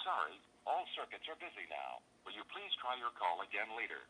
Sorry, all circuits are busy now. Will you please try your call again later?